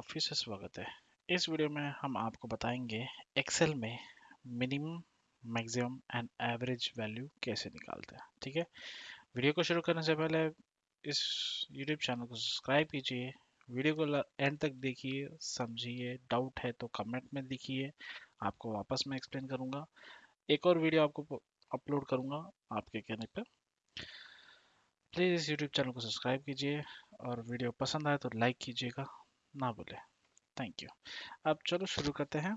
फिर से स्वागत है। इस वीडियो में हम आपको बताएँगे एक्सेल में minimum maximum and average value कैसे निकालते हैं, ठीक है? वीडियो को शुरू करने से पहले इस यूट्यूब चैनल को सब्सक्राइब कीजिए। वीडियो को एंड तक देखिए, समझिए। डाउट है तो कमेंट में लिखिए। आपको वापस मैं एक्सप्लेन करूँगा। एक और वीडियो आपको अपलोड करूँगा आपके कहने पर प्लीज़ इस यूट्यूब चैनल को सब्सक्राइब कीजिए और वीडियो पसंद आए तो लाइक कीजिएगा। ना बोले थैंक यू अब चलो शुरू करते हैं।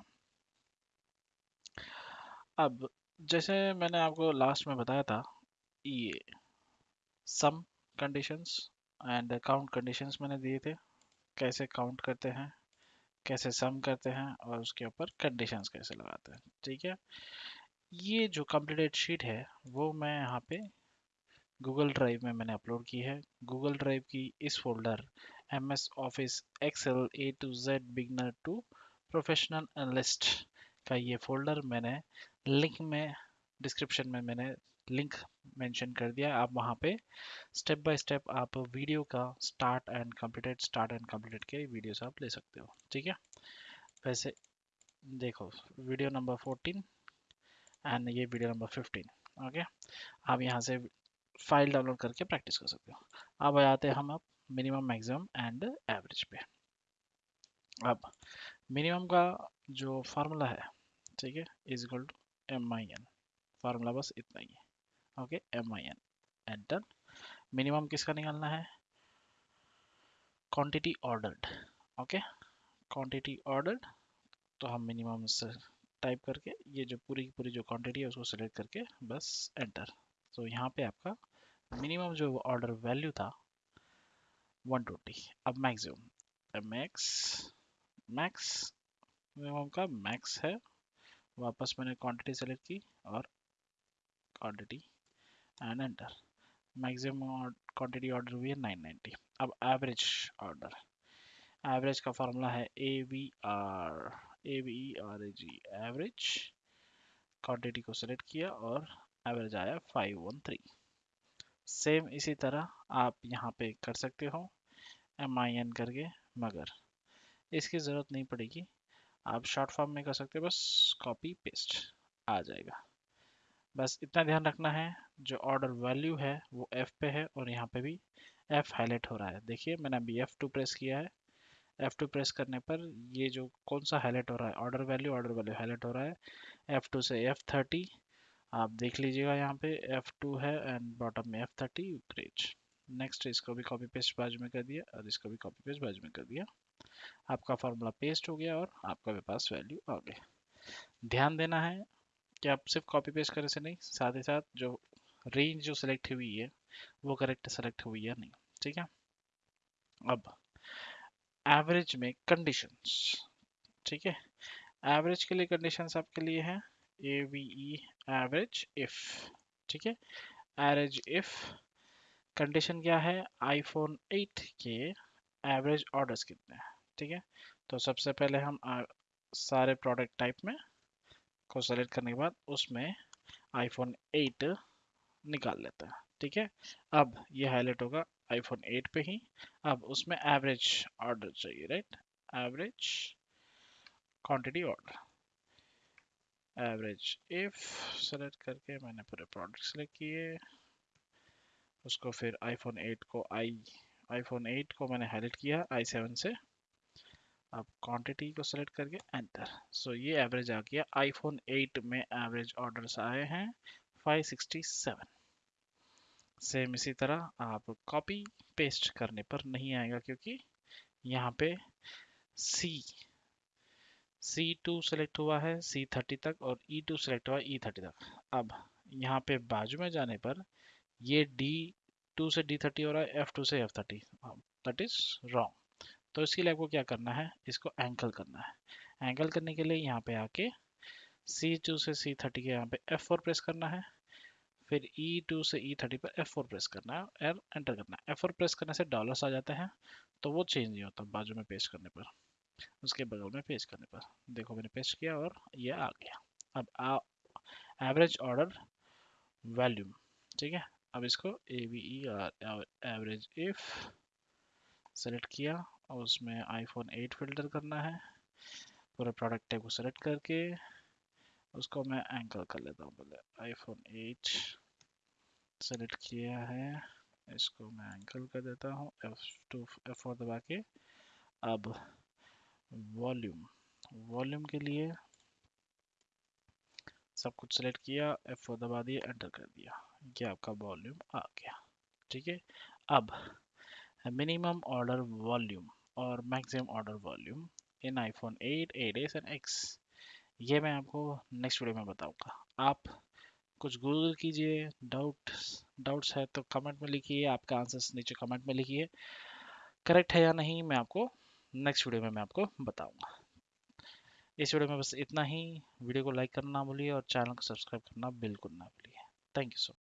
अब जैसे मैंने आपको लास्ट में बताया था, ये sum conditions and count conditions मैंने दिए थे। कैसे काउंट करते हैं, कैसे सम करते हैं और उसके ऊपर कंडीशंस कैसे लगाते हैं, ठीक है? ये जो कंप्लीटेड शीट है, वो मैं यहाँ पे गूगल ड्राइव में मैंने अपलोड की है। गूगल ड्राइव की इस folder S office Excel A to Z beginner to professional analyst का ये फोल्डर मैंने लिंक में डिस्क्रिप्शन में मैंने लिंक मेंशन कर दिया। आप वहाँ पे स्टेप बाय स्टेप आप वीडियो का start and completed start and completed के वीडियोस आप ले सकते हो। ठीक है? वैसे देखो वीडियो नंबर 14 एंड ये वीडियो नंबर 15 ओके आप यहाँ से फ़ाइल डाउनलोड करके प्रैक्टिस कर सकते हो। अब आते हैं हम अब मिनिमम मैक्सिमम एंड एवरेज पे। अब मिनिमम का जो फार्मूला है, ठीक है is equal to M I N formula बस इतना ही है okay M I N enter minimum किसका निकालना है? Quantity ordered okay quantity ordered तो हम मिनिमम से टाइप करके, ये जो पूरी की पूरी जो क्वांटिटी है, उसको सेलेक्ट करके बस एंटर तो यहाँ पे आपका मिनिमम जो ऑर्डर वैल्यू था 120 अब मैक्सिमम मैक्स मैक्स मिनिमम का मैक्स है। वापस मैंने क्वांटिटी सेलेक्ट की और quantity and enter maximum quantity order हुई है 990 अब एवरेज ऑर्डर एवरेज का फॉर्मूला है A V R A V R A G average quantity को सेलेक्ट किया और एवरेज आया 513 सेम इसी तरह आप यहाँ पे कर सकते हो। एम आई एन करके, मगर इसकी ज़रूरत नहीं पड़ेगी। आप शॉर्ट फॉर्म में कर सकते हो, बस कॉपी पेस्ट आ जाएगा। बस इतना ध्यान रखना है, जो ऑर्डर वैल्यू है, वो एफ़ पे है और यहाँ पे भी एफ़ हाईलाइट हो रहा है। देखिए, मैंने अभी एफ़ टू प्रेस किया है। एफ़ टू प्रेस करने पर ये जो कौन सा हाईलाइट हो रहा है order value order value highlight हो रहा है। एफ़ टू से एफ़ थर्टी आप देख लीजिएगा यहाँ पे F2 है एंड बॉटम में F30 ग्रेट नेक्स्ट इसको भी कॉपी पेस्ट बाजू में कर दिया, और इसको भी कॉपी पेस्ट बाजू में कर दिया। आपका फार्मूला पेस्ट हो गया और आपका भी पास वैल्यू आ गया। ध्यान देना है कि आप सिर्फ़ कॉपी पेस्ट करे से नहीं, साथ ही साथ जो रेंज जो सिलेक्ट हुई है, वो करेक्ट सेलेक्ट हुई है नहीं, ठीक है? अब एवरेज में कंडीशंस ठीक है? एवरेज के लिए कंडीशंस आपके लिए है AVE एवरेज इफ़ ठीक है? एवरेज इफ़ कंडीशन क्या है? आईफोन 8 के एवरेज ऑर्डर्स कितने हैं? ठीक है? तो सबसे पहले हम आ, सारे प्रोडक्ट टाइप में को सेलेक्ट करने के बाद उसमें आईफोन 8 निकाल लेते हैं। ठीक है? अब ये हाईलाइट होगा आईफोन 8 पे ही। अब उसमें एवरेज ऑर्डर चाहिए right average quantity order average if select करके मैंने पूरे प्रोडक्ट सेलेक्ट किए। उसको फिर आईफोन 8 को आई आईफोन 8 को मैंने हाईलाइट किया आई सेवन से। अब क्वांटिटी को सेलेक्ट करके एंटर सो ये एवरेज आ गया। आईफोन 8 में एवरेज ऑर्डर्स आए हैं 567 सेम इसी तरह आप कॉपी पेस्ट करने पर नहीं आएगा क्योंकि यहाँ पे सी C2 सेलेक्ट हुआ है C30 तक और E2 सेलेक्ट हुआ है E30 तक। अब यहाँ पे बाजू में जाने पर ये D2 से D30 हो रहा है एफ़ टू से F30 दैट इज़ रॉन्ग तो इसके लिए आपको क्या करना है? इसको एंकल करना है। एंकल करने के लिए यहाँ पे आके सी टू से C30 के यहाँ पे एफ़ फोर प्रेस करना है। फिर E2 से E30 पर F4 प्रेस करना है और एंटर करना है। F4 प्रेस करने से डॉलर्स आ जाते हैं तो वो चेंज नहीं होता बाजू में पेस्ट करने पर। उसके बगल में पेस्ट करने पर। देखो मैंने पेस्ट किया और ये आ गया। अब एवरेज ऑर्डर वॉल्यूम ठीक है? अब इसको A V E R average if select किया और उसमें आईफोन 8 फ़िल्टर करना है। पूरा प्रोडक्ट टैग को सेलेक्ट करके उसको मैं एंकल कर लेता हूँ पहले। आईफोन 8 सेलेक्ट किया है। इसको मैं एंकल कर देता हूँ। F2 F4 दबा के। अब वॉल्यूम वॉल्यूम के लिए सब कुछ सेलेक्ट किया एफ़ फोर दबा दिया एंटर कर दिया। ये आपका वॉल्यूम आ गया। ठीक है? अब मिनिमम ऑर्डर वॉल्यूम और maximum order volume in iPhone 8, 8s and X ये मैं आपको नेक्स्ट वीडियो में बताऊँगा। आप कुछ गूगल कीजिए डाउट डाउट्स है तो कमेंट में लिखिए आपका आंसर्स नीचे कमेंट में लिखिए। करेक्ट है या नहीं मैं आपको नेक्स्ट वीडियो में मैं आपको बताऊँगा। इस वीडियो में बस इतना ही। वीडियो को लाइक करना ना भूलिए और चैनल को सब्सक्राइब करना बिल्कुल ना भूलिए। Thank you so